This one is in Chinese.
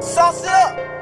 消失了。